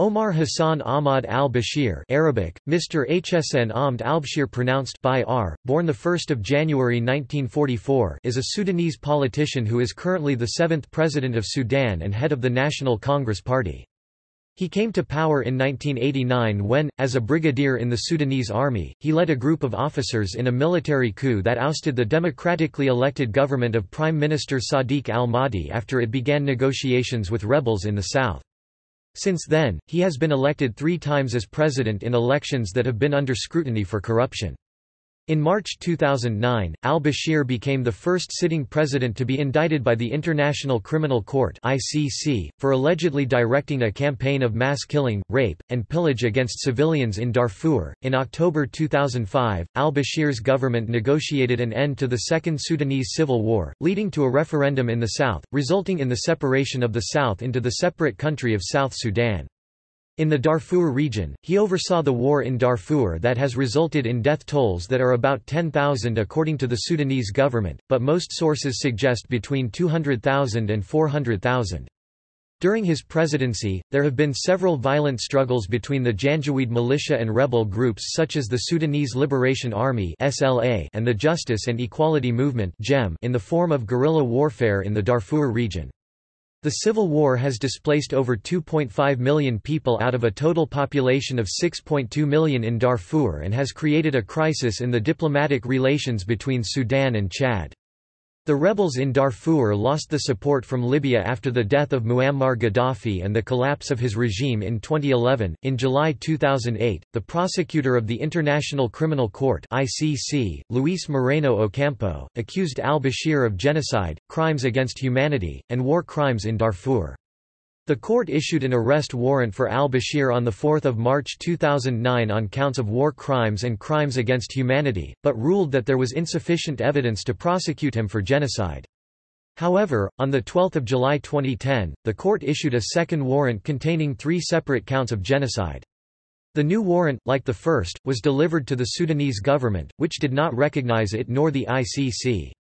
Omar Hassan Ahmad al-Bashir Arabic, Mr. Hsn Ahmad al-Bashir pronounced by R, born 1 January 1944 is a Sudanese politician who is currently the seventh President of Sudan and head of the National Congress Party. He came to power in 1989 when, as a brigadier in the Sudanese army, he led a group of officers in a military coup that ousted the democratically elected government of Prime Minister Sadiq al-Mahdi after it began negotiations with rebels in the south. Since then, he has been elected three times as president in elections that have been under scrutiny for corruption. In March 2009, al-Bashir became the first sitting president to be indicted by the International Criminal Court (ICC) for allegedly directing a campaign of mass killing, rape, and pillage against civilians in Darfur. In October 2005, al-Bashir's government negotiated an end to the Second Sudanese Civil War, leading to a referendum in the south, resulting in the separation of the south into the separate country of South Sudan. In the Darfur region, he oversaw the war in Darfur that has resulted in death tolls that are about 10,000 according to the Sudanese government, but most sources suggest between 200,000 and 400,000. During his presidency, there have been several violent struggles between the Janjaweed militia and rebel groups such as the Sudanese Liberation Army and the Justice and Equality Movement in the form of guerrilla warfare in the Darfur region. The Civil War has displaced over 2.5 million people out of a total population of 6.2 million in Darfur and has created a crisis in the diplomatic relations between Sudan and Chad. The rebels in Darfur lost the support from Libya after the death of Muammar Gaddafi and the collapse of his regime in 2011. In July 2008, the prosecutor of the International Criminal Court (ICC), Luis Moreno Ocampo, accused al-Bashir of genocide, crimes against humanity, and war crimes in Darfur. The court issued an arrest warrant for al-Bashir on 4 March 2009 on counts of war crimes and crimes against humanity, but ruled that there was insufficient evidence to prosecute him for genocide. However, on 12 July 2010, the court issued a second warrant containing three separate counts of genocide. The new warrant, like the first, was delivered to the Sudanese government, which did not recognize it nor the ICC.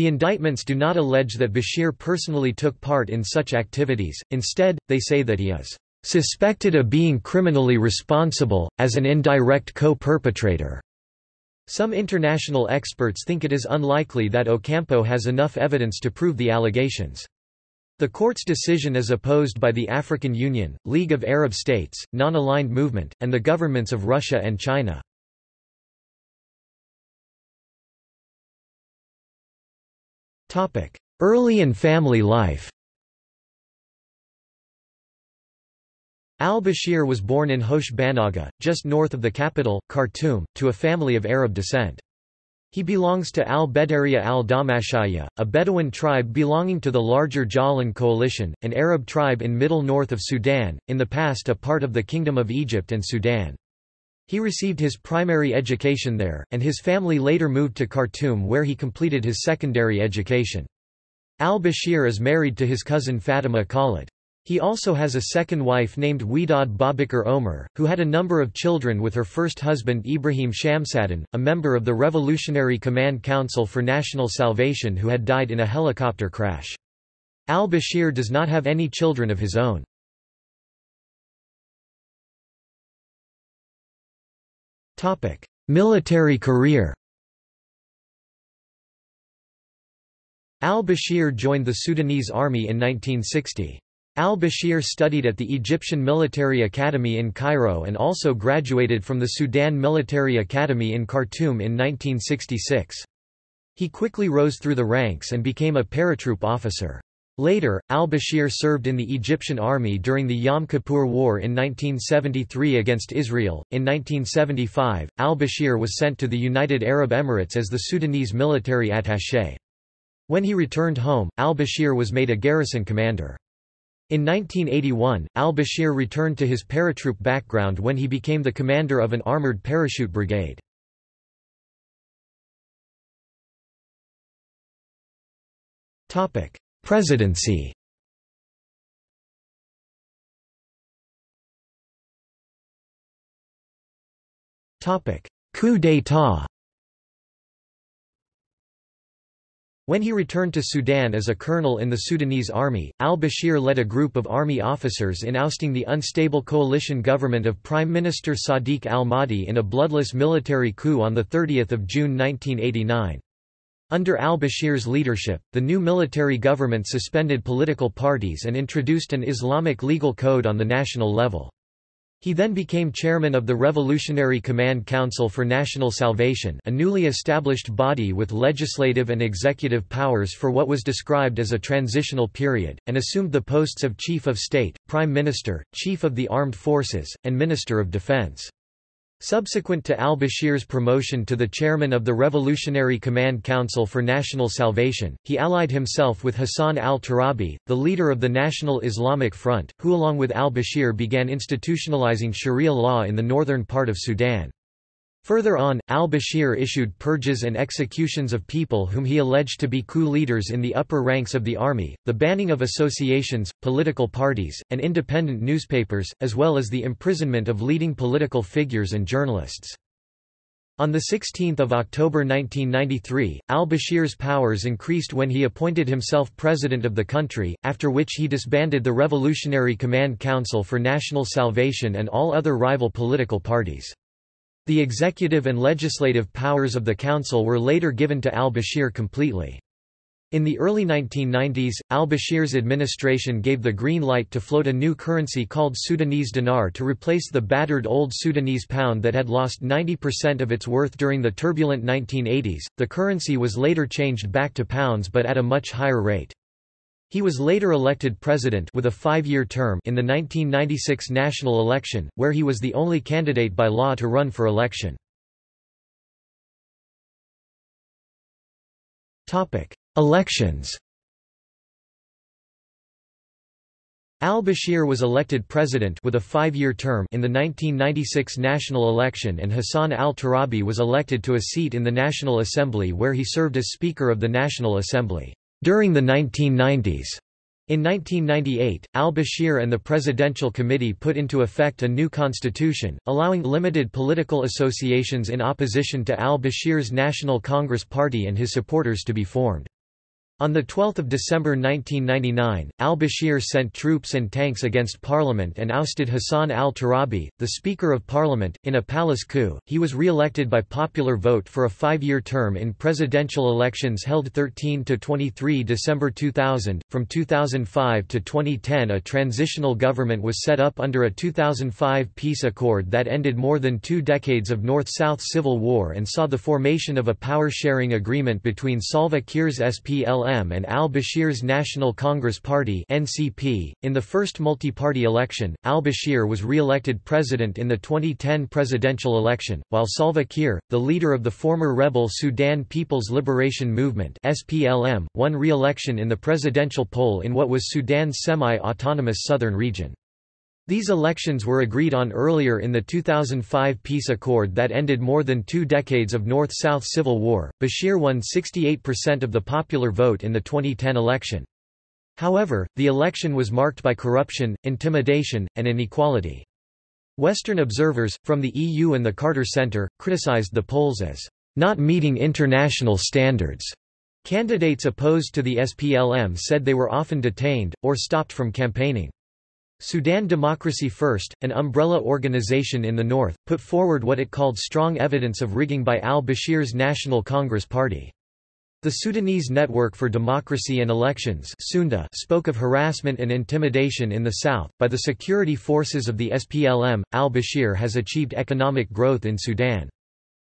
The indictments do not allege that Bashir personally took part in such activities, instead, they say that he is "...suspected of being criminally responsible, as an indirect co-perpetrator." Some international experts think it is unlikely that Ocampo has enough evidence to prove the allegations. The court's decision is opposed by the African Union, League of Arab States, Non-Aligned Movement, and the governments of Russia and China. Early and family life Al-Bashir was born in Hosh Banaga, just north of the capital, Khartoum, to a family of Arab descent. He belongs to al-Bedariya al-Damashaya, a Bedouin tribe belonging to the larger Ja'lan coalition, an Arab tribe in middle north of Sudan, in the past a part of the Kingdom of Egypt and Sudan. He received his primary education there, and his family later moved to Khartoum where he completed his secondary education. Al-Bashir is married to his cousin Fatima Khalid. He also has a second wife named Widad Babakar Omer, who had a number of children with her first husband Ibrahim Shamsaddin, a member of the Revolutionary Command Council for National Salvation who had died in a helicopter crash. Al-Bashir does not have any children of his own. Military career Al-Bashir joined the Sudanese army in 1960. Al-Bashir studied at the Egyptian Military Academy in Cairo and also graduated from the Sudan Military Academy in Khartoum in 1966. He quickly rose through the ranks and became a paratroop officer. Later, al-Bashir served in the Egyptian army during the Yom Kippur War in 1973 against Israel. In 1975, al-Bashir was sent to the United Arab Emirates as the Sudanese military attaché. When he returned home, al-Bashir was made a garrison commander. In 1981, al-Bashir returned to his paratroop background when he became the commander of an armored parachute brigade. Presidency. Coup d'état. When he returned to Sudan as a colonel in the Sudanese army, al-Bashir led a group of army officers in ousting the unstable coalition government of Prime Minister Sadiq al-Mahdi in a bloodless military coup on 30 June 1989. Under al-Bashir's leadership, the new military government suspended political parties and introduced an Islamic legal code on the national level. He then became chairman of the Revolutionary Command Council for National Salvation a newly established body with legislative and executive powers for what was described as a transitional period, and assumed the posts of Chief of State, Prime Minister, Chief of the Armed Forces, and Minister of Defense. Subsequent to al-Bashir's promotion to the chairman of the Revolutionary Command Council for National Salvation, he allied himself with Hassan al-Turabi, the leader of the National Islamic Front, who along with al-Bashir began institutionalizing Sharia law in the northern part of Sudan. Further on, al-Bashir issued purges and executions of people whom he alleged to be coup leaders in the upper ranks of the army, the banning of associations, political parties, and independent newspapers, as well as the imprisonment of leading political figures and journalists. On 16 October 1993, al-Bashir's powers increased when he appointed himself president of the country, after which he disbanded the Revolutionary Command Council for National Salvation and all other rival political parties. The executive and legislative powers of the council were later given to al-Bashir completely. In the early 1990s, al-Bashir's administration gave the green light to float a new currency called Sudanese dinar to replace the battered old Sudanese pound that had lost 90% of its worth during the turbulent 1980s. The currency was later changed back to pounds but at a much higher rate. He was later elected president with a five-year term in the 1996 national election, where he was the only candidate by law to run for election. Elections Al-Bashir was elected president with a five-year term in the 1996 national election and Hassan al-Turabi was elected to a seat in the National Assembly where he served as Speaker of the National Assembly. During the 1990s, in 1998, al-Bashir and the Presidential Committee put into effect a new constitution, allowing limited political associations in opposition to al-Bashir's National Congress Party and his supporters to be formed. On 12 December 1999, al-Bashir sent troops and tanks against Parliament and ousted Hassan al-Turabi, the Speaker of Parliament, in a palace coup. He was re-elected by popular vote for a five-year term in presidential elections held 13 to 23 December 2000. From 2005 to 2010 a transitional government was set up under a 2005 peace accord that ended more than two decades of North-South civil war and saw the formation of a power-sharing agreement between Salva Kiir's SPLM and al-Bashir's National Congress Party (NCP). In the first multi-party election, al-Bashir was re-elected president in the 2010 presidential election, while Salva Kiir, the leader of the former rebel Sudan People's Liberation Movement (SPLM), won re-election in the presidential poll in what was Sudan's semi-autonomous southern region. These elections were agreed on earlier in the 2005 peace accord that ended more than two decades of North-South civil war. Bashir won 68% of the popular vote in the 2010 election. However, the election was marked by corruption, intimidation, and inequality. Western observers, from the EU and the Carter Center, criticized the polls as not meeting international standards. Candidates opposed to the SPLM said they were often detained, or stopped from campaigning. Sudan Democracy First, an umbrella organization in the north, put forward what it called strong evidence of rigging by al-Bashir's National Congress Party. The Sudanese Network for Democracy and Elections spoke of harassment and intimidation in the south. By the security forces of the SPLM, al-Bashir has achieved economic growth in Sudan.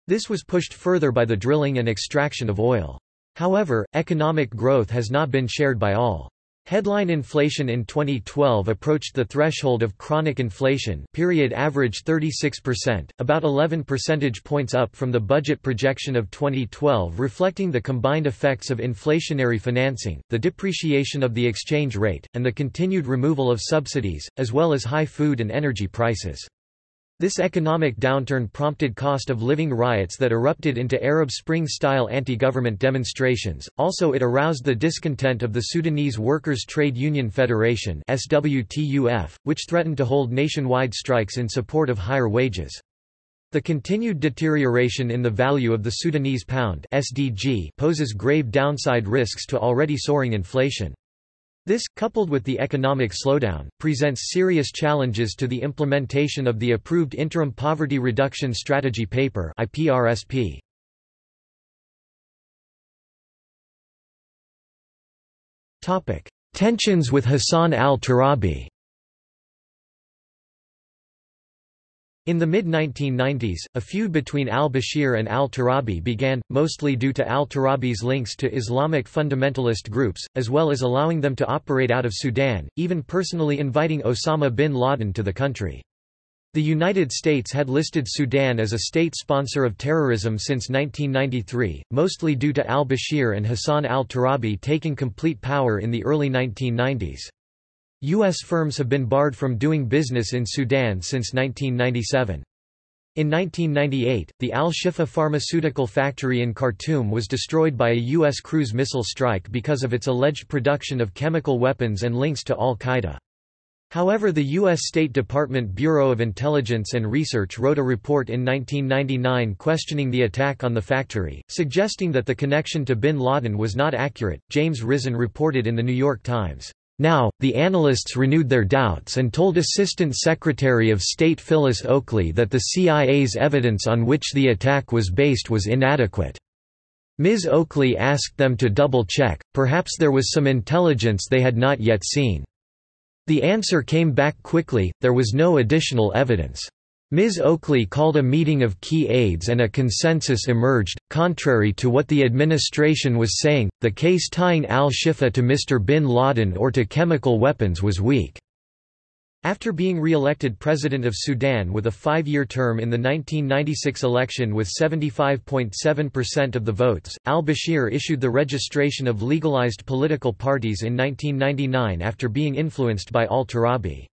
This was pushed further by the drilling and extraction of oil. However, economic growth has not been shared by all. Headline inflation in 2012 approached the threshold of chronic inflation period average 36%, about 11 percentage points up from the budget projection of 2012 reflecting the combined effects of inflationary financing, the depreciation of the exchange rate, and the continued removal of subsidies, as well as high food and energy prices. This economic downturn prompted cost of living riots that erupted into Arab Spring-style anti-government demonstrations, also it aroused the discontent of the Sudanese Workers' Trade Union Federation which threatened to hold nationwide strikes in support of higher wages. The continued deterioration in the value of the Sudanese pound (SDG) poses grave downside risks to already soaring inflation. This, coupled with the economic slowdown, presents serious challenges to the implementation of the approved Interim Poverty Reduction Strategy Paper IPRSP. Tensions with Hassan al-Turabi In the mid-1990s, a feud between al-Bashir and al-Turabi began, mostly due to al-Turabi's links to Islamic fundamentalist groups, as well as allowing them to operate out of Sudan, even personally inviting Osama bin Laden to the country. The United States had listed Sudan as a state sponsor of terrorism since 1993, mostly due to al-Bashir and Hassan al-Turabi taking complete power in the early 1990s. U.S. firms have been barred from doing business in Sudan since 1997. In 1998, the Al-Shifa pharmaceutical factory in Khartoum was destroyed by a U.S. cruise missile strike because of its alleged production of chemical weapons and links to al-Qaeda. However the U.S. State Department Bureau of Intelligence and Research wrote a report in 1999 questioning the attack on the factory, suggesting that the connection to bin Laden was not accurate. James Risen reported in The New York Times. Now, the analysts renewed their doubts and told Assistant Secretary of State Phyllis Oakley that the CIA's evidence on which the attack was based was inadequate. Ms. Oakley asked them to double-check, perhaps there was some intelligence they had not yet seen. The answer came back quickly, there was no additional evidence. Ms. Oakley called a meeting of key aides and a consensus emerged. Contrary to what the administration was saying, the case tying al-Shifa to Mr. bin Laden or to chemical weapons was weak. After being re-elected President of Sudan with a five-year term in the 1996 election with 75.7% of the votes, al-Bashir issued the registration of legalized political parties in 1999 after being influenced by al-Turabi.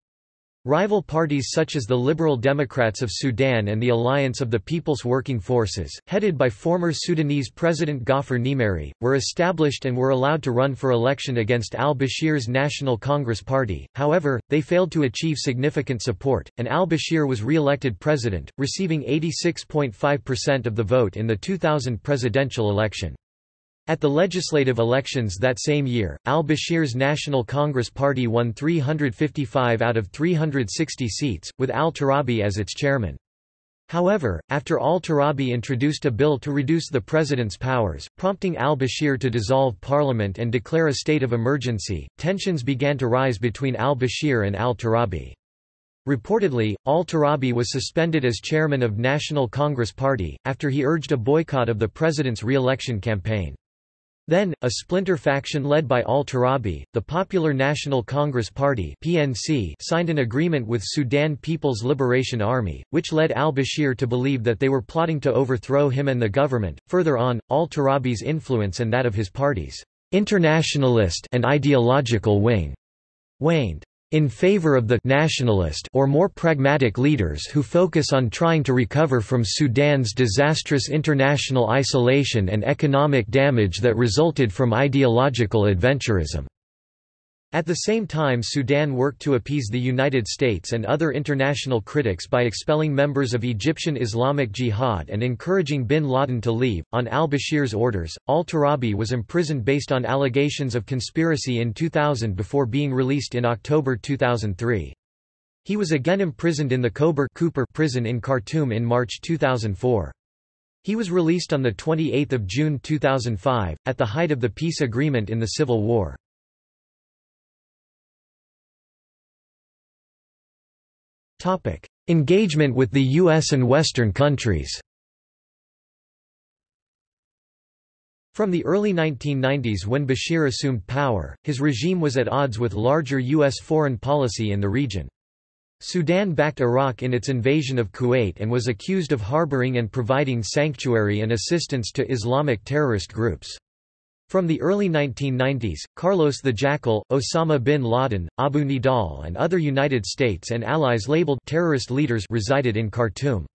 Rival parties such as the Liberal Democrats of Sudan and the Alliance of the People's Working Forces, headed by former Sudanese President Gaafar Nimeiry, were established and were allowed to run for election against al-Bashir's National Congress Party, however, they failed to achieve significant support, and al-Bashir was re-elected president, receiving 86.5% of the vote in the 2000 presidential election. At the legislative elections that same year, al-Bashir's National Congress Party won 355 out of 360 seats, with al-Turabi as its chairman. However, after al-Turabi introduced a bill to reduce the president's powers, prompting al-Bashir to dissolve parliament and declare a state of emergency, tensions began to rise between al-Bashir and al-Turabi. Reportedly, al-Turabi was suspended as chairman of National Congress Party, after he urged a boycott of the president's re-election campaign. Then, a splinter faction led by al-Turabi, the Popular National Congress Party (PNC), signed an agreement with Sudan People's Liberation Army, which led al-Bashir to believe that they were plotting to overthrow him and the government. Further on, al-Turabi's influence and that of his party's internationalist and ideological wing waned in favor of the nationalist or more pragmatic leaders who focus on trying to recover from Sudan's disastrous international isolation and economic damage that resulted from ideological adventurism. At the same time Sudan worked to appease the United States and other international critics by expelling members of Egyptian Islamic Jihad and encouraging bin Laden to leave. On al-Bashir's orders, al-Turabi was imprisoned based on allegations of conspiracy in 2000 before being released in October 2003. He was again imprisoned in the Kober Cooper prison in Khartoum in March 2004. He was released on 28 June 2005, at the height of the peace agreement in the Civil War. Engagement with the U.S. and Western countries From the early 1990s when Bashir assumed power, his regime was at odds with larger U.S. foreign policy in the region. Sudan backed Iraq in its invasion of Kuwait and was accused of harboring and providing sanctuary and assistance to Islamic terrorist groups. From the early 1990s, Carlos the Jackal, Osama bin Laden, Abu Nidal and other United States and allies labeled terrorist leaders resided in Khartoum.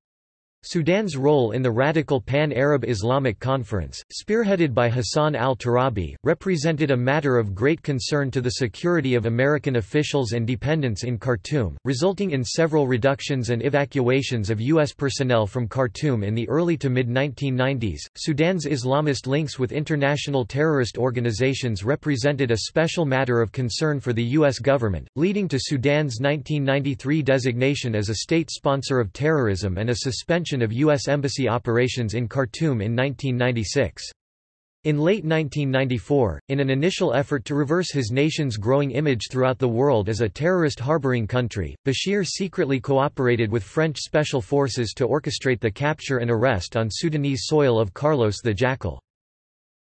Sudan's role in the radical Pan-Arab Islamic Conference, spearheaded by Hassan al-Turabi, represented a matter of great concern to the security of American officials and dependents in Khartoum, resulting in several reductions and evacuations of U.S. personnel from Khartoum in the early to mid-1990s. Sudan's Islamist links with international terrorist organizations represented a special matter of concern for the U.S. government, leading to Sudan's 1993 designation as a state sponsor of terrorism and a suspension of U.S. Embassy operations in Khartoum in 1996. In late 1994, in an initial effort to reverse his nation's growing image throughout the world as a terrorist harboring country, Bashir secretly cooperated with French special forces to orchestrate the capture and arrest on Sudanese soil of Carlos the Jackal.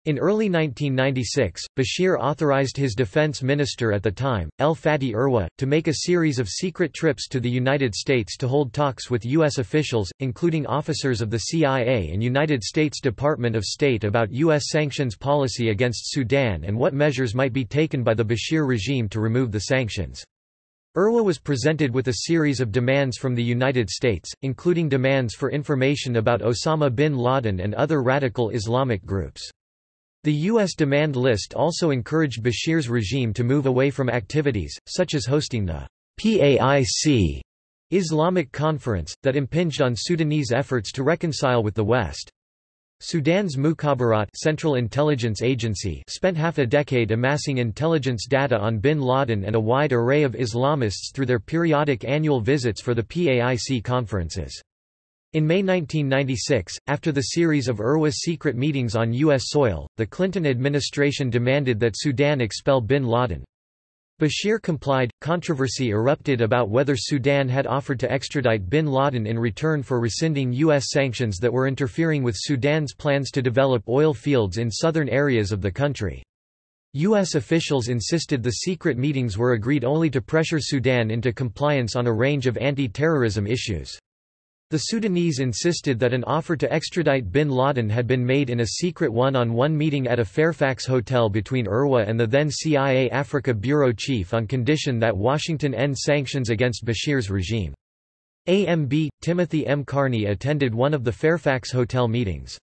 In early 1996, Bashir authorized his defense minister at the time, El Fati Irwa, to make a series of secret trips to the United States to hold talks with U.S. officials, including officers of the CIA and United States Department of State about U.S. sanctions policy against Sudan and what measures might be taken by the Bashir regime to remove the sanctions. Irwa was presented with a series of demands from the United States, including demands for information about Osama bin Laden and other radical Islamic groups. The U.S. demand list also encouraged Bashir's regime to move away from activities, such as hosting the PAIC Islamic Conference, that impinged on Sudanese efforts to reconcile with the West. Sudan's Mukhabarat Central Intelligence Agency spent half a decade amassing intelligence data on bin Laden and a wide array of Islamists through their periodic annual visits for the PAIC conferences. In May 1996, after the series of Irwa's secret meetings on U.S. soil, the Clinton administration demanded that Sudan expel bin Laden. Bashir complied. Controversy erupted about whether Sudan had offered to extradite bin Laden in return for rescinding U.S. sanctions that were interfering with Sudan's plans to develop oil fields in southern areas of the country. U.S. officials insisted the secret meetings were agreed only to pressure Sudan into compliance on a range of anti-terrorism issues. The Sudanese insisted that an offer to extradite bin Laden had been made in a secret one-on-one -on -one meeting at a Fairfax hotel between Irwa and the then CIA Africa bureau chief on condition that Washington end sanctions against Bashir's regime. AMB, Timothy M. Carney attended one of the Fairfax hotel meetings.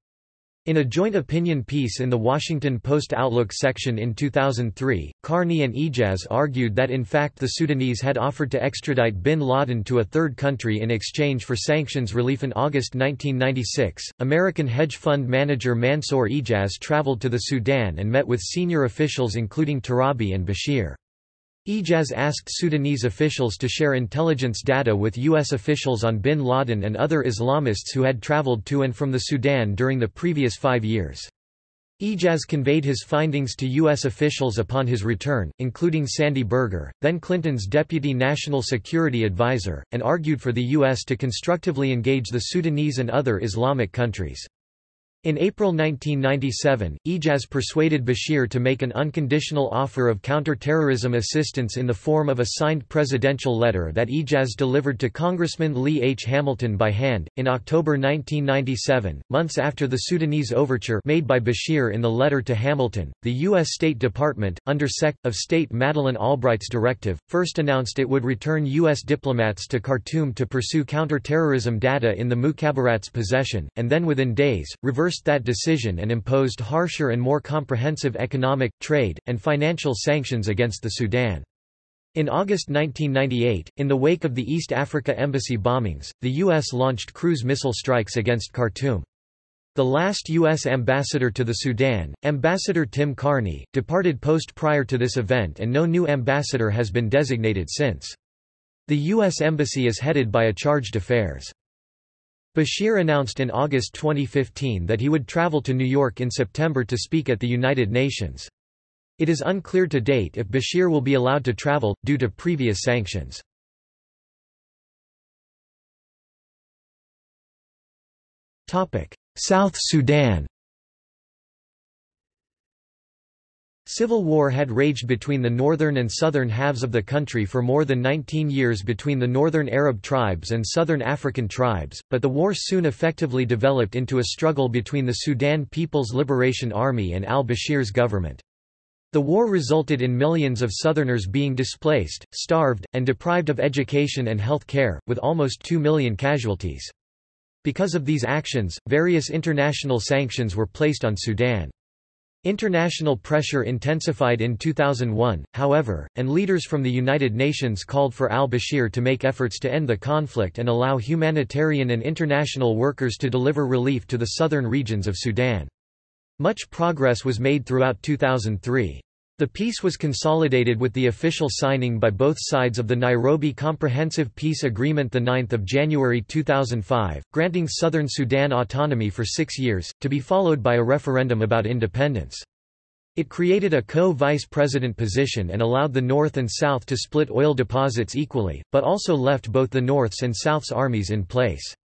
In a joint opinion piece in the Washington Post Outlook section in 2003, Carney and Ijaz argued that in fact the Sudanese had offered to extradite bin Laden to a third country in exchange for sanctions relief. In August 1996, American hedge fund manager Mansour Ijaz traveled to the Sudan and met with senior officials including Turabi and Bashir. Ijaz asked Sudanese officials to share intelligence data with U.S. officials on bin Laden and other Islamists who had traveled to and from the Sudan during the previous five years. Ijaz conveyed his findings to U.S. officials upon his return, including Sandy Berger, then Clinton's deputy national security advisor, and argued for the U.S. to constructively engage the Sudanese and other Islamic countries. In April 1997, Ijaz persuaded Bashir to make an unconditional offer of counter-terrorism assistance in the form of a signed presidential letter that Ijaz delivered to Congressman Lee H. Hamilton by hand. In October 1997, months after the Sudanese overture made by Bashir in the letter to Hamilton, the U.S. State Department, under Sec. of State Madeleine Albright's directive, first announced it would return U.S. diplomats to Khartoum to pursue counter-terrorism data in the Mukhabarat's possession, and then within days, reversed reversed that decision and imposed harsher and more comprehensive economic, trade, and financial sanctions against the Sudan. In August 1998, in the wake of the East Africa Embassy bombings, the U.S. launched cruise missile strikes against Khartoum. The last U.S. ambassador to the Sudan, Ambassador Tim Carney, departed post prior to this event and no new ambassador has been designated since. The U.S. Embassy is headed by a chargé d'affaires. Bashir announced in August 2015 that he would travel to New York in September to speak at the United Nations. It is unclear to date if Bashir will be allowed to travel, due to previous sanctions. South Sudan Civil war had raged between the northern and southern halves of the country for more than 19 years between the northern Arab tribes and southern African tribes, but the war soon effectively developed into a struggle between the Sudan People's Liberation Army and al-Bashir's government. The war resulted in millions of Southerners being displaced, starved, and deprived of education and health care, with almost 2 million casualties. Because of these actions, various international sanctions were placed on Sudan. International pressure intensified in 2001, however, and leaders from the United Nations called for al-Bashir to make efforts to end the conflict and allow humanitarian and international workers to deliver relief to the southern regions of Sudan. Much progress was made throughout 2003. The peace was consolidated with the official signing by both sides of the Nairobi Comprehensive Peace Agreement 9 January 2005, granting southern Sudan autonomy for six years, to be followed by a referendum about independence. It created a co-vice president position and allowed the North and South to split oil deposits equally, but also left both the North's and South's armies in place.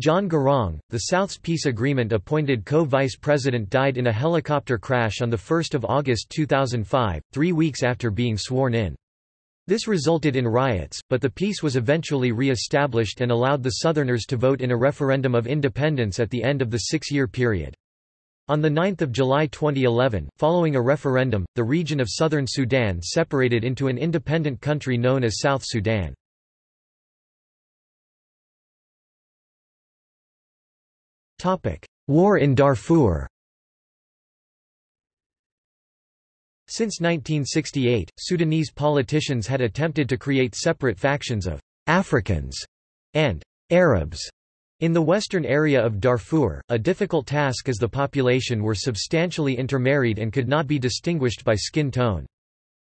John Garang, the South's peace agreement appointed co-vice president died in a helicopter crash on 1 August 2005, three weeks after being sworn in. This resulted in riots, but the peace was eventually re-established and allowed the Southerners to vote in a referendum of independence at the end of the six-year period. On 9 July 2011, following a referendum, the region of southern Sudan separated into an independent country known as South Sudan. War in Darfur Since 1968, Sudanese politicians had attempted to create separate factions of Africans and Arabs in the western area of Darfur, a difficult task as the population were substantially intermarried and could not be distinguished by skin tone.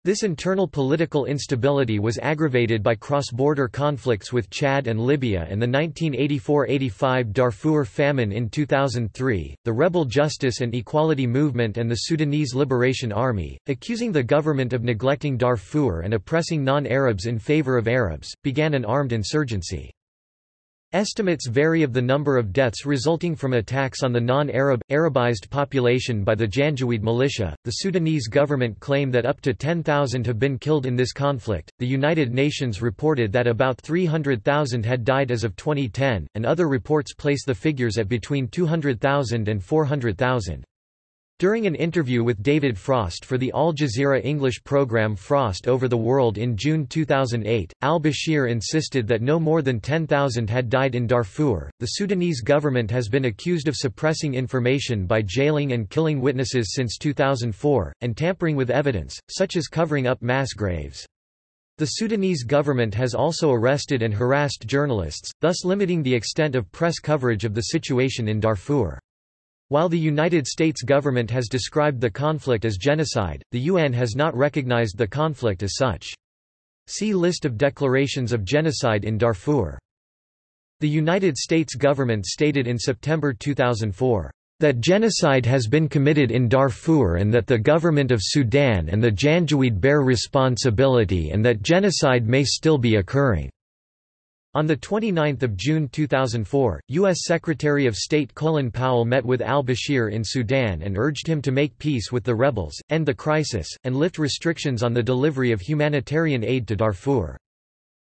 This internal political instability was aggravated by cross-border conflicts with Chad and Libya and the 1984–85 Darfur famine in 2003. The rebel Justice and Equality Movement and the Sudanese Liberation Army, accusing the government of neglecting Darfur and oppressing non-Arabs in favor of Arabs, began an armed insurgency. Estimates vary of the number of deaths resulting from attacks on the non-Arab, Arabized population by the Janjaweed militia. The Sudanese government claim that up to 10,000 have been killed in this conflict. The United Nations reported that about 300,000 had died as of 2010, and other reports place the figures at between 200,000 and 400,000. During an interview with David Frost for the Al Jazeera English program Frost Over the World in June 2008, al-Bashir insisted that no more than 10,000 had died in Darfur. The Sudanese government has been accused of suppressing information by jailing and killing witnesses since 2004, and tampering with evidence, such as covering up mass graves. The Sudanese government has also arrested and harassed journalists, thus limiting the extent of press coverage of the situation in Darfur. While the United States government has described the conflict as genocide, the UN has not recognized the conflict as such. See List of declarations of genocide in Darfur. The United States government stated in September 2004, "...that genocide has been committed in Darfur and that the government of Sudan and the Janjaweed bear responsibility and that genocide may still be occurring." On 29 June 2004, U.S. Secretary of State Colin Powell met with al-Bashir in Sudan and urged him to make peace with the rebels, end the crisis, and lift restrictions on the delivery of humanitarian aid to Darfur.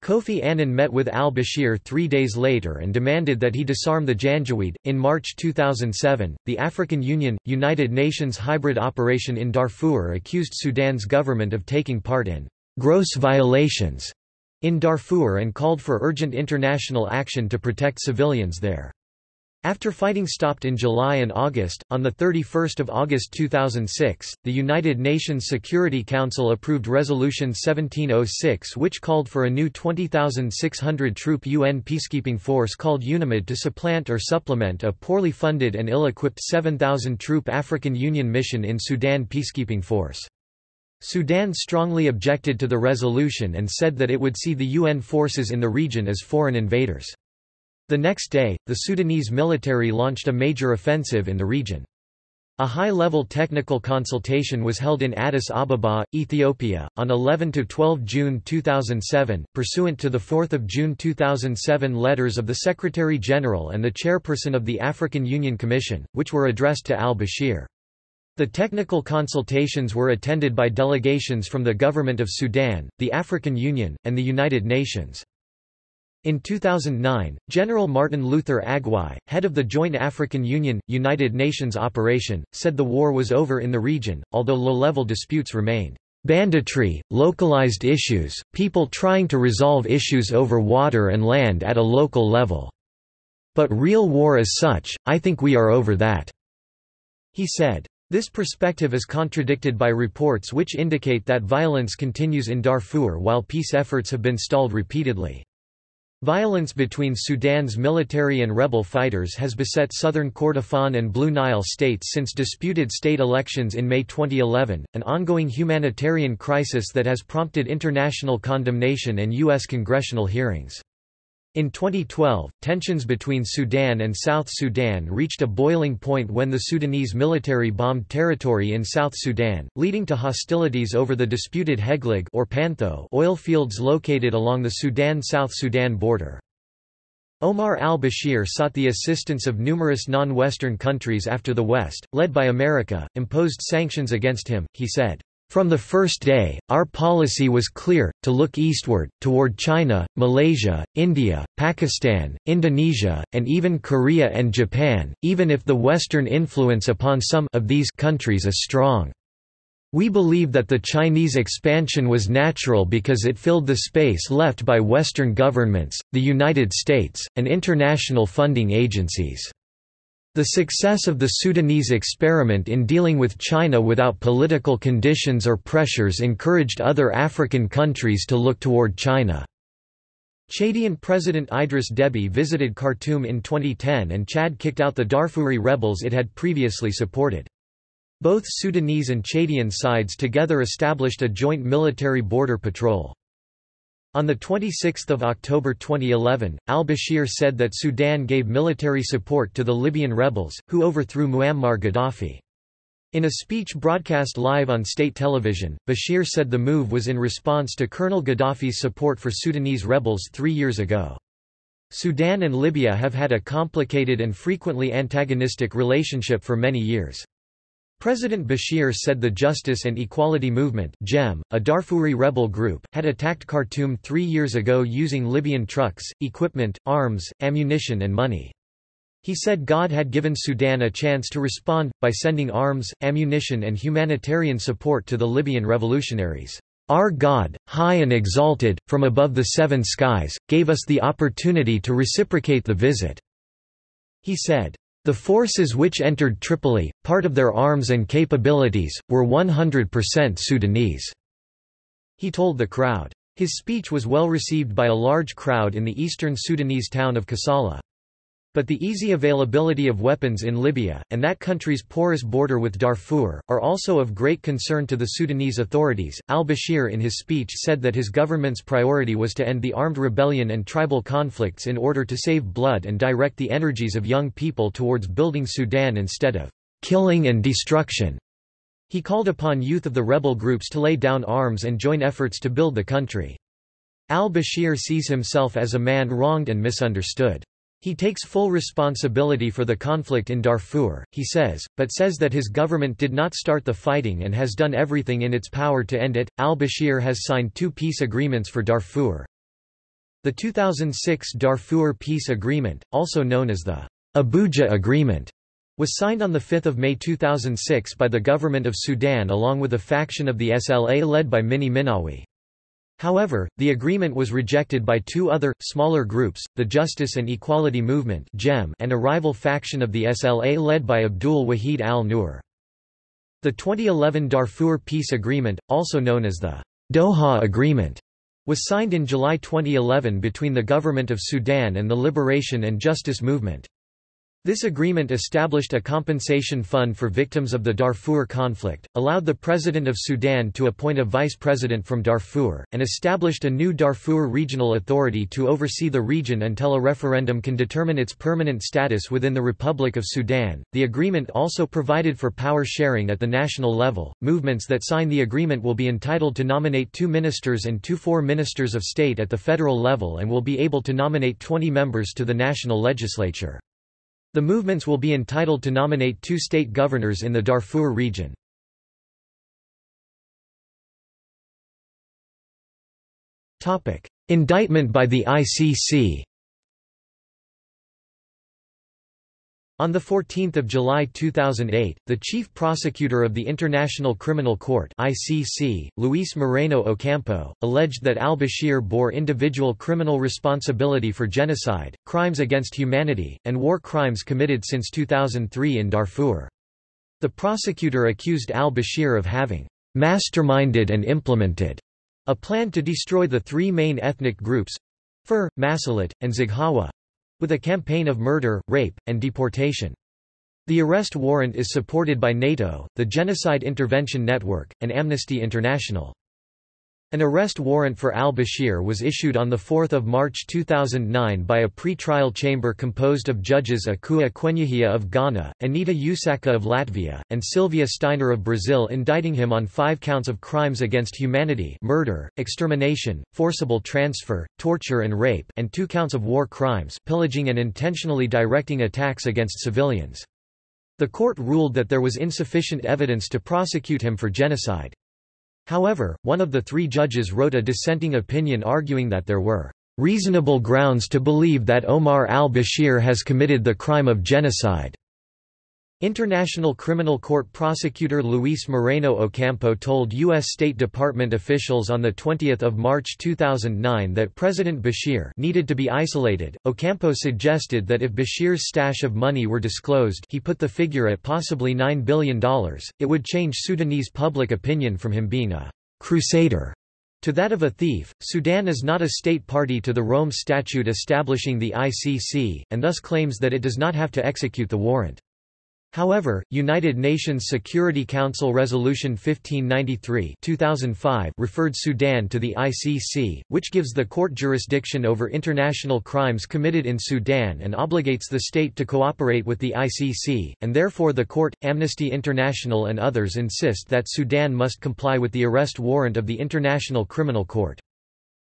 Kofi Annan met with al-Bashir three days later and demanded that he disarm the Janjaweed. In March 2007, the African Union, United Nations hybrid operation in Darfur accused Sudan's government of taking part in gross violations in Darfur and called for urgent international action to protect civilians there. After fighting stopped in July and August, on 31 August 2006, the United Nations Security Council approved Resolution 1706 which called for a new 20,600-troop UN peacekeeping force called UNAMID to supplant or supplement a poorly funded and ill-equipped 7,000-troop African Union mission in Sudan peacekeeping force. Sudan strongly objected to the resolution and said that it would see the UN forces in the region as foreign invaders. The next day, the Sudanese military launched a major offensive in the region. A high-level technical consultation was held in Addis Ababa, Ethiopia, on 11–12 June 2007, pursuant to the 4 June 2007 letters of the Secretary-General and the Chairperson of the African Union Commission, which were addressed to al-Bashir. The technical consultations were attended by delegations from the Government of Sudan, the African Union, and the United Nations. In 2009, General Martin Luther Agwai, head of the Joint African Union, United Nations operation, said the war was over in the region, although low-level disputes remained. Banditry, localized issues, people trying to resolve issues over water and land at a local level. But real war as such, I think we are over that." He said. This perspective is contradicted by reports which indicate that violence continues in Darfur while peace efforts have been stalled repeatedly. Violence between Sudan's military and rebel fighters has beset southern Kordofan and Blue Nile states since disputed state elections in May 2011, an ongoing humanitarian crisis that has prompted international condemnation and U.S. congressional hearings. In 2012, tensions between Sudan and South Sudan reached a boiling point when the Sudanese military bombed territory in South Sudan, leading to hostilities over the disputed Heglig or Pantho oil fields located along the Sudan-South Sudan border. Omar al-Bashir sought the assistance of numerous non-Western countries after the West, led by America, imposed sanctions against him, he said. From the first day, our policy was clear, to look eastward, toward China, Malaysia, India, Pakistan, Indonesia, and even Korea and Japan, even if the Western influence upon some of these countries is strong. We believe that the Chinese expansion was natural because it filled the space left by Western governments, the United States, and international funding agencies. The success of the Sudanese experiment in dealing with China without political conditions or pressures encouraged other African countries to look toward China. Chadian President Idris Deby visited Khartoum in 2010 and Chad kicked out the Darfuri rebels it had previously supported. Both Sudanese and Chadian sides together established a joint military border patrol. On 26 October 2011, al-Bashir said that Sudan gave military support to the Libyan rebels, who overthrew Muammar Gaddafi. In a speech broadcast live on state television, Bashir said the move was in response to Colonel Gaddafi's support for Sudanese rebels three years ago. Sudan and Libya have had a complicated and frequently antagonistic relationship for many years. President Bashir said the Justice and Equality Movement JEM, a Darfuri rebel group, had attacked Khartoum three years ago using Libyan trucks, equipment, arms, ammunition and money. He said God had given Sudan a chance to respond, by sending arms, ammunition and humanitarian support to the Libyan revolutionaries. Our God, high and exalted, from above the seven skies, gave us the opportunity to reciprocate the visit." He said. The forces which entered Tripoli, part of their arms and capabilities, were 100% Sudanese." He told the crowd. His speech was well received by a large crowd in the eastern Sudanese town of Kassala. But the easy availability of weapons in Libya, and that country's porous border with Darfur, are also of great concern to the Sudanese authorities. Al Bashir in his speech said that his government's priority was to end the armed rebellion and tribal conflicts in order to save blood and direct the energies of young people towards building Sudan instead of killing and destruction. He called upon youth of the rebel groups to lay down arms and join efforts to build the country. Al-Bashir sees himself as a man wronged and misunderstood. He takes full responsibility for the conflict in Darfur, he says, but says that his government did not start the fighting and has done everything in its power to end it. Al Bashir has signed two peace agreements for Darfur. The 2006 Darfur Peace Agreement, also known as the Abuja Agreement, was signed on 5 May 2006 by the government of Sudan along with a faction of the SLA led by Minni Minawi. However, the agreement was rejected by two other, smaller groups, the Justice and Equality Movement and a rival faction of the SLA led by Abdul Wahid al-Nur. The 2011 Darfur Peace Agreement, also known as the Doha Agreement, was signed in July 2011 between the Government of Sudan and the Liberation and Justice Movement. This agreement established a compensation fund for victims of the Darfur conflict, allowed the President of Sudan to appoint a vice president from Darfur, and established a new Darfur Regional Authority to oversee the region until a referendum can determine its permanent status within the Republic of Sudan. The agreement also provided for power sharing at the national level. Movements that sign the agreement will be entitled to nominate two ministers and two four ministers of state at the federal level and will be able to nominate 20 members to the national legislature. The movements will be entitled to nominate two state governors in the Darfur region. Indictment by the ICC On 14 July 2008, the chief prosecutor of the International Criminal Court ICC, Luis Moreno Ocampo, alleged that al-Bashir bore individual criminal responsibility for genocide, crimes against humanity, and war crimes committed since 2003 in Darfur. The prosecutor accused al-Bashir of having masterminded and implemented a plan to destroy the three main ethnic groups—Fur, Masalit, and Zaghawa, with a campaign of murder, rape, and deportation. The arrest warrant is supported by NATO, the Genocide Intervention Network, and Amnesty International. An arrest warrant for al-Bashir was issued on 4 March 2009 by a pre-trial chamber composed of judges Akua Kuenyehia of Ghana, Anita Usaka of Latvia, and Sylvia Steiner of Brazil indicting him on five counts of crimes against humanity murder, extermination, forcible transfer, torture and rape and two counts of war crimes pillaging and intentionally directing attacks against civilians. The court ruled that there was insufficient evidence to prosecute him for genocide. However, one of the three judges wrote a dissenting opinion arguing that there were reasonable grounds to believe that Omar al-Bashir has committed the crime of genocide. International Criminal Court prosecutor Luis Moreno Ocampo told U.S. State Department officials on 20 March 2009 that President Bashir needed to be isolated. Ocampo suggested that if Bashir's stash of money were disclosed he put the figure at possibly $9 billion, it would change Sudanese public opinion from him being a «crusader» to that of a thief. Sudan is not a state party to the Rome Statute establishing the ICC, and thus claims that it does not have to execute the warrant. However, United Nations Security Council Resolution 1593 2005 referred Sudan to the ICC, which gives the court jurisdiction over international crimes committed in Sudan and obligates the state to cooperate with the ICC, and therefore the court, Amnesty International and others insist that Sudan must comply with the arrest warrant of the International Criminal Court.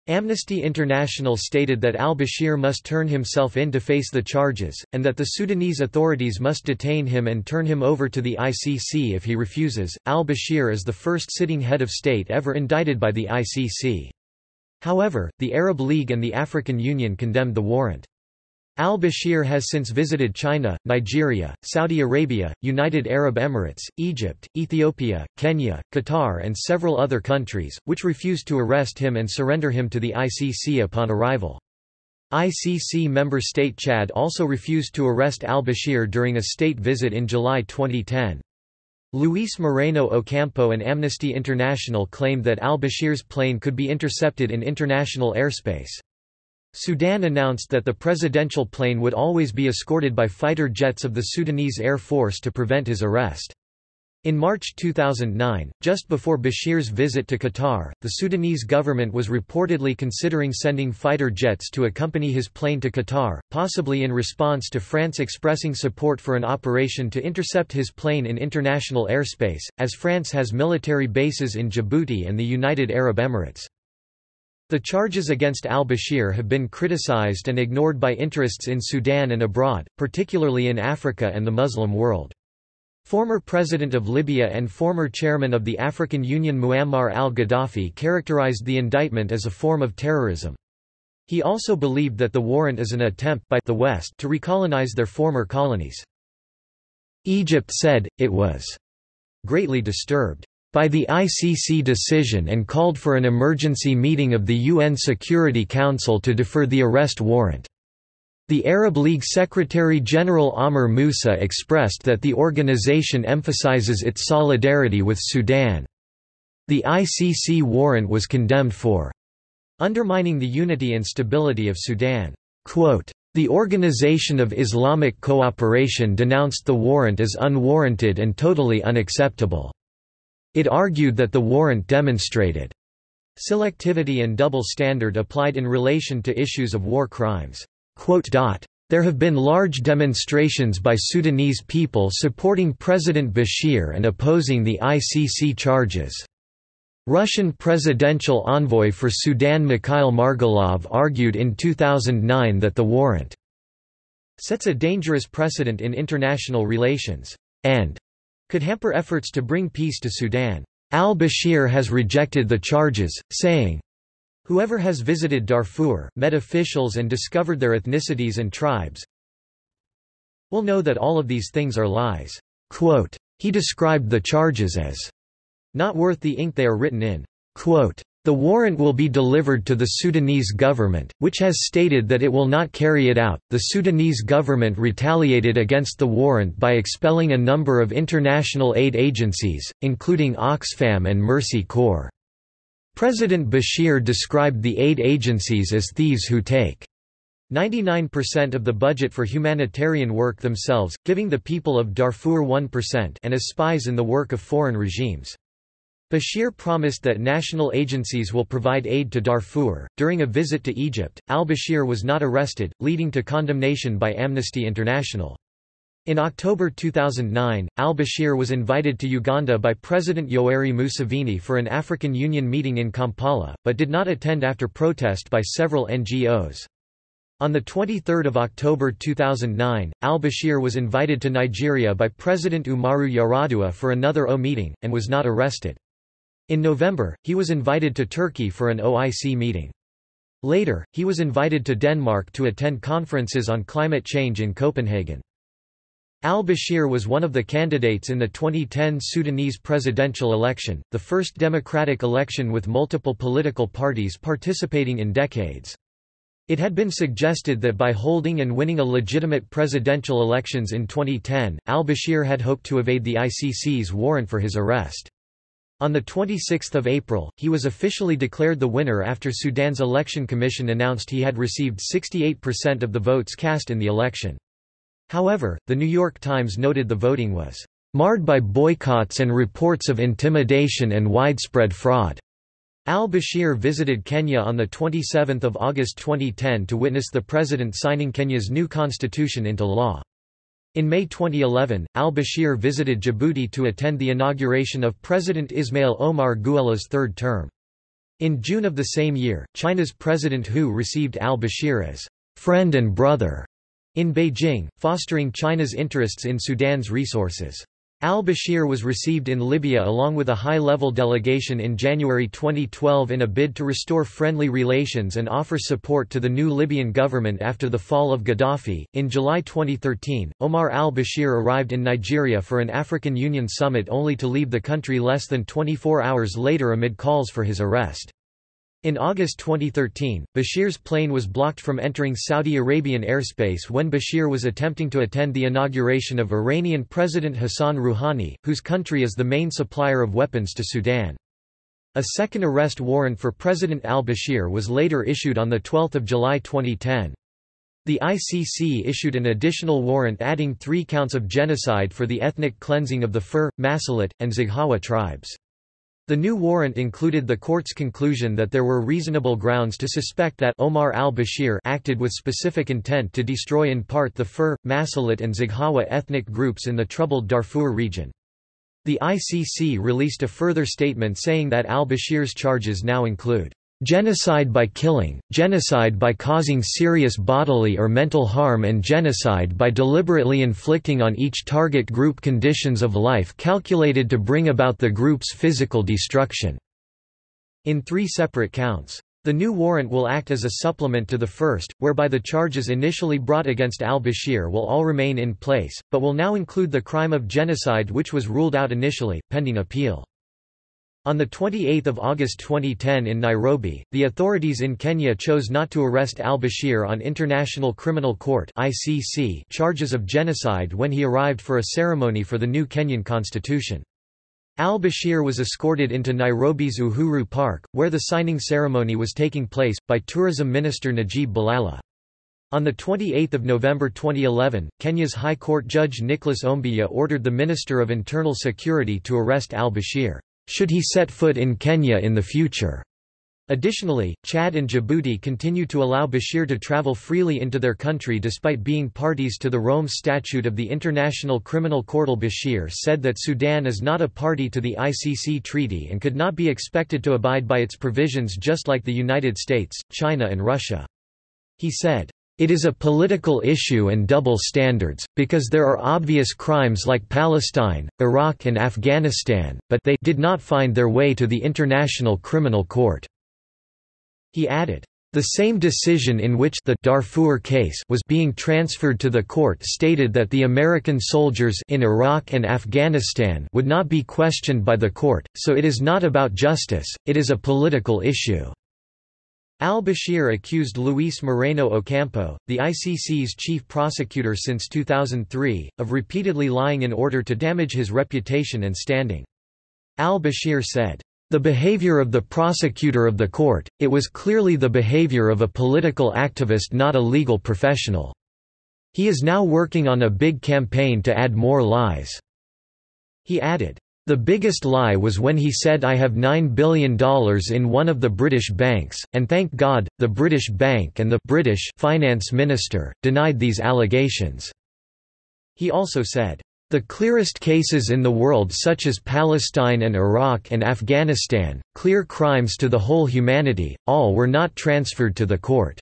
Amnesty International stated that al-Bashir must turn himself in to face the charges, and that the Sudanese authorities must detain him and turn him over to the ICC if he refuses. Al-Bashir is the first sitting head of state ever indicted by the ICC. However, the Arab League and the African Union condemned the warrant. Al-Bashir has since visited China, Nigeria, Saudi Arabia, United Arab Emirates, Egypt, Ethiopia, Kenya, Qatar and several other countries, which refused to arrest him and surrender him to the ICC upon arrival. ICC member state Chad also refused to arrest al-Bashir during a state visit in July 2010. Luis Moreno Ocampo and Amnesty International claimed that al-Bashir's plane could be intercepted in international airspace. Sudan announced that the presidential plane would always be escorted by fighter jets of the Sudanese Air Force to prevent his arrest. In March 2009, just before Bashir's visit to Qatar, the Sudanese government was reportedly considering sending fighter jets to accompany his plane to Qatar, possibly in response to France expressing support for an operation to intercept his plane in international airspace, as France has military bases in Djibouti and the United Arab Emirates. The charges against al-Bashir have been criticized and ignored by interests in Sudan and abroad, particularly in Africa and the Muslim world. Former President of Libya and former Chairman of the African Union Muammar al-Gaddafi characterized the indictment as a form of terrorism. He also believed that the warrant is an attempt by the West to recolonize their former colonies. Egypt said, it was greatly disturbed by the ICC decision and called for an emergency meeting of the UN Security Council to defer the arrest warrant. The Arab League Secretary-General Amr Moussa expressed that the organization emphasizes its solidarity with Sudan. The ICC warrant was condemned for undermining the unity and stability of Sudan. Quote, the Organization of Islamic Cooperation denounced the warrant as unwarranted and totally unacceptable. It argued that the warrant demonstrated selectivity and double standard applied in relation to issues of war crimes. There have been large demonstrations by Sudanese people supporting President Bashir and opposing the ICC charges. Russian presidential envoy for Sudan Mikhail Margelov argued in 2009 that the warrant sets a dangerous precedent in international relations, and could hamper efforts to bring peace to Sudan. Al-Bashir has rejected the charges, saying, Whoever has visited Darfur, met officials and discovered their ethnicities and tribes, will know that all of these things are lies." Quote, he described the charges as not worth the ink they are written in. Quote, the warrant will be delivered to the Sudanese government, which has stated that it will not carry it out. The Sudanese government retaliated against the warrant by expelling a number of international aid agencies, including Oxfam and Mercy Corps. President Bashir described the aid agencies as thieves who take 99% of the budget for humanitarian work themselves, giving the people of Darfur 1% and as spies in the work of foreign regimes. Bashir promised that national agencies will provide aid to Darfur. During a visit to Egypt, al Bashir was not arrested, leading to condemnation by Amnesty International. In October 2009, al-Bashir was invited to Uganda by President Yoweri Museveni for an African Union meeting in Kampala, but did not attend after protest by several NGOs. On 23 October 2009, al-Bashir was invited to Nigeria by President Umaru Yar'Adua for another O meeting, and was not arrested. In November, he was invited to Turkey for an OIC meeting. Later, he was invited to Denmark to attend conferences on climate change in Copenhagen. Al-Bashir was one of the candidates in the 2010 Sudanese presidential election, the first democratic election with multiple political parties participating in decades. It had been suggested that by holding and winning a legitimate presidential elections in 2010, al-Bashir had hoped to evade the ICC's warrant for his arrest. On 26 April, he was officially declared the winner after Sudan's Election Commission announced he had received 68% of the votes cast in the election. However, The New York Times noted the voting was marred by boycotts and reports of intimidation and widespread fraud. Al-Bashir visited Kenya on 27 August 2010 to witness the president signing Kenya's new constitution into law. In May 2011, al-Bashir visited Djibouti to attend the inauguration of President Ismail Omar Guelleh's third term. In June of the same year, China's President Hu received al-Bashir as «friend and brother» in Beijing, fostering China's interests in Sudan's resources. Al-Bashir was received in Libya along with a high-level delegation in January 2012 in a bid to restore friendly relations and offer support to the new Libyan government after the fall of Gaddafi. In July 2013, Omar al-Bashir arrived in Nigeria for an African Union summit only to leave the country less than 24 hours later amid calls for his arrest. In August 2013, Bashir's plane was blocked from entering Saudi Arabian airspace when Bashir was attempting to attend the inauguration of Iranian President Hassan Rouhani, whose country is the main supplier of weapons to Sudan. A second arrest warrant for President al-Bashir was later issued on 12 July 2010. The ICC issued an additional warrant adding three counts of genocide for the ethnic cleansing of the Fur, Masalit, and Zaghawa tribes. The new warrant included the court's conclusion that there were reasonable grounds to suspect that Omar al-Bashir acted with specific intent to destroy in part the Fur, Masalit and Zaghawa ethnic groups in the troubled Darfur region. The ICC released a further statement saying that al-Bashir's charges now include Genocide by killing, genocide by causing serious bodily or mental harm and genocide by deliberately inflicting on each target group conditions of life calculated to bring about the group's physical destruction." In three separate counts. The new warrant will act as a supplement to the first, whereby the charges initially brought against al-Bashir will all remain in place, but will now include the crime of genocide which was ruled out initially, pending appeal. On 28 August 2010 in Nairobi, the authorities in Kenya chose not to arrest al-Bashir on International Criminal Court ICC charges of genocide when he arrived for a ceremony for the new Kenyan constitution. Al-Bashir was escorted into Nairobi's Uhuru Park, where the signing ceremony was taking place, by Tourism Minister Najib Balala. On 28 November 2011, Kenya's High Court Judge Nicholas Ombija ordered the Minister of Internal Security to arrest al-Bashir should he set foot in Kenya in the future. Additionally, Chad and Djibouti continue to allow Bashir to travel freely into their country despite being parties to the Rome Statute of the International Criminal Court. Bashir said that Sudan is not a party to the ICC treaty and could not be expected to abide by its provisions just like the United States, China and Russia. He said, it is a political issue and double standards, because there are obvious crimes like Palestine, Iraq and Afghanistan, but they did not find their way to the International Criminal Court." He added, The same decision in which the Darfur case was being transferred to the court stated that the American soldiers in Iraq and Afghanistan would not be questioned by the court, so it is not about justice, it is a political issue. Al-Bashir accused Luis Moreno Ocampo, the ICC's chief prosecutor since 2003, of repeatedly lying in order to damage his reputation and standing. Al-Bashir said, "...the behavior of the prosecutor of the court, it was clearly the behavior of a political activist not a legal professional. He is now working on a big campaign to add more lies." He added, the biggest lie was when he said I have $9 billion in one of the British banks, and thank God, the British bank and the British finance minister, denied these allegations." He also said, "...the clearest cases in the world such as Palestine and Iraq and Afghanistan, clear crimes to the whole humanity, all were not transferred to the court."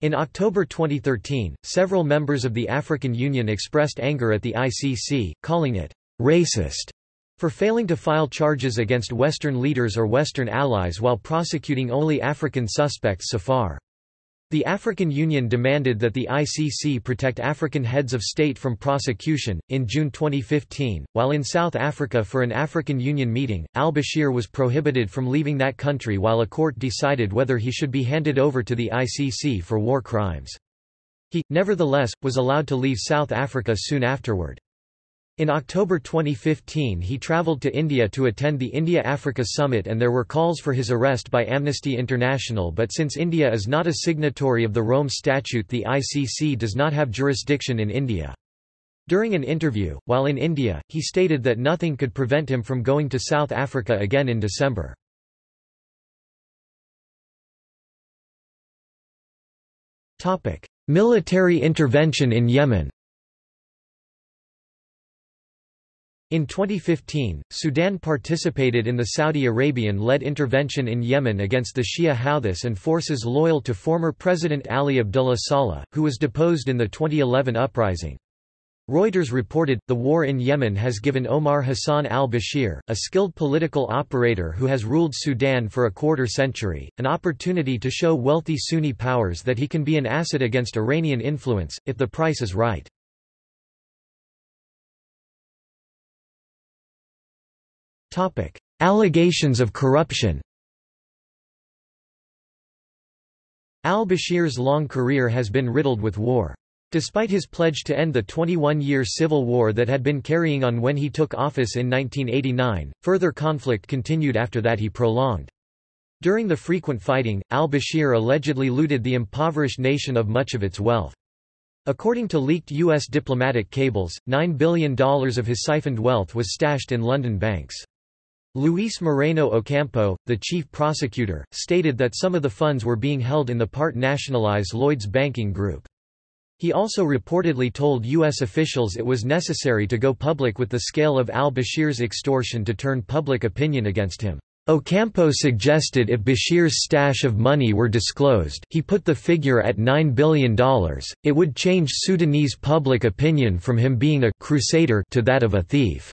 In October 2013, several members of the African Union expressed anger at the ICC, calling it racist for failing to file charges against Western leaders or Western allies while prosecuting only African suspects so far. The African Union demanded that the ICC protect African heads of state from prosecution. In June 2015, while in South Africa for an African Union meeting, al Bashir was prohibited from leaving that country while a court decided whether he should be handed over to the ICC for war crimes. He, nevertheless, was allowed to leave South Africa soon afterward. In October 2015 he travelled to India to attend the India-Africa Summit and there were calls for his arrest by Amnesty International but since India is not a signatory of the Rome Statute the ICC does not have jurisdiction in India. During an interview, while in India, he stated that nothing could prevent him from going to South Africa again in December. Military intervention in Yemen In 2015, Sudan participated in the Saudi Arabian-led intervention in Yemen against the Shia Houthis and forces loyal to former President Ali Abdullah Saleh, who was deposed in the 2011 uprising. Reuters reported, the war in Yemen has given Omar Hassan al-Bashir, a skilled political operator who has ruled Sudan for a quarter century, an opportunity to show wealthy Sunni powers that he can be an asset against Iranian influence, if the price is right. Topic: Allegations of corruption. Al-Bashir's long career has been riddled with war. Despite his pledge to end the 21-year civil war that had been carrying on when he took office in 1989, further conflict continued after that he prolonged. During the frequent fighting, al-Bashir allegedly looted the impoverished nation of much of its wealth. According to leaked U.S. diplomatic cables, $9 billion of his siphoned wealth was stashed in London banks. Luis Moreno Ocampo, the chief prosecutor, stated that some of the funds were being held in the part-nationalized Lloyds banking group. He also reportedly told U.S. officials it was necessary to go public with the scale of al-Bashir's extortion to turn public opinion against him. Ocampo suggested if Bashir's stash of money were disclosed he put the figure at $9 billion, it would change Sudanese public opinion from him being a «crusader» to that of a thief.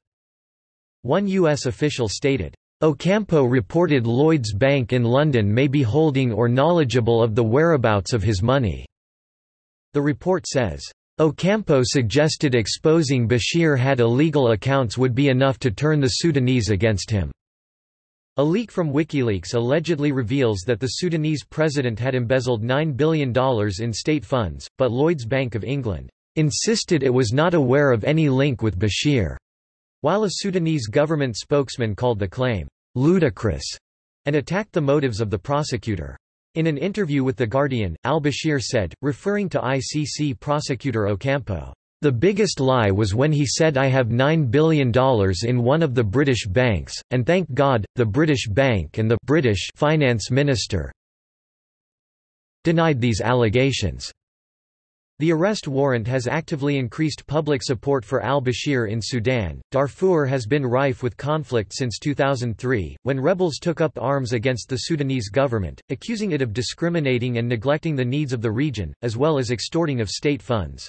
One U.S. official stated, Ocampo reported Lloyds Bank in London may be holding or knowledgeable of the whereabouts of his money. The report says, Ocampo suggested exposing Bashir had illegal accounts would be enough to turn the Sudanese against him. A leak from WikiLeaks allegedly reveals that the Sudanese president had embezzled $9 billion in state funds, but Lloyds Bank of England insisted it was not aware of any link with Bashir. While a Sudanese government spokesman called the claim, ludicrous, and attacked the motives of the prosecutor. In an interview with The Guardian, al-Bashir said, referring to ICC prosecutor Ocampo, "...the biggest lie was when he said I have $9 billion in one of the British banks, and thank God, the British bank and the British finance minister denied these allegations." The arrest warrant has actively increased public support for al-Bashir in Sudan. Darfur has been rife with conflict since 2003, when rebels took up arms against the Sudanese government, accusing it of discriminating and neglecting the needs of the region, as well as extorting of state funds.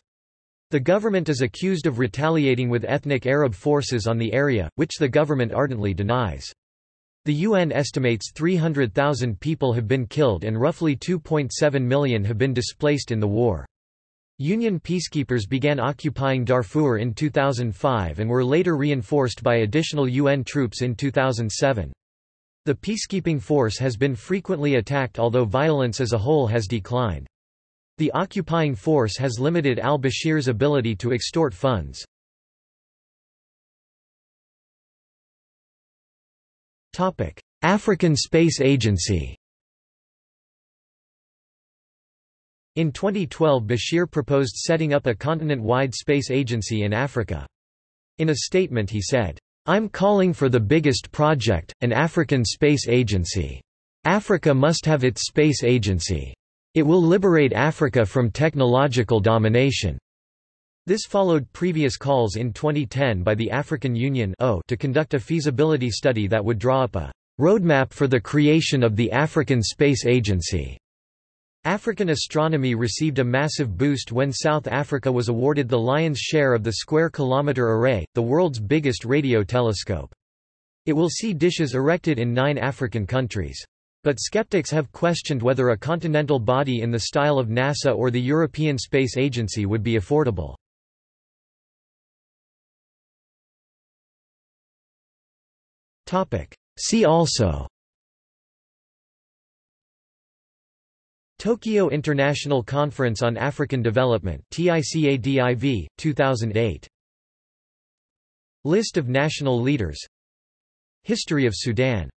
The government is accused of retaliating with ethnic Arab forces on the area, which the government ardently denies. The UN estimates 300,000 people have been killed and roughly 2.7 million have been displaced in the war. Union peacekeepers began occupying Darfur in 2005 and were later reinforced by additional UN troops in 2007. The peacekeeping force has been frequently attacked although violence as a whole has declined. The occupying force has limited al-Bashir's ability to extort funds. African Space Agency In 2012 Bashir proposed setting up a continent-wide space agency in Africa. In a statement he said, I'm calling for the biggest project, an African space agency. Africa must have its space agency. It will liberate Africa from technological domination. This followed previous calls in 2010 by the African Union to conduct a feasibility study that would draw up a roadmap for the creation of the African Space Agency. African astronomy received a massive boost when South Africa was awarded the lion's share of the Square Kilometre Array, the world's biggest radio telescope. It will see dishes erected in nine African countries. But skeptics have questioned whether a continental body in the style of NASA or the European Space Agency would be affordable. See also Tokyo International Conference on African Development TICADIV, 2008. List of national leaders History of Sudan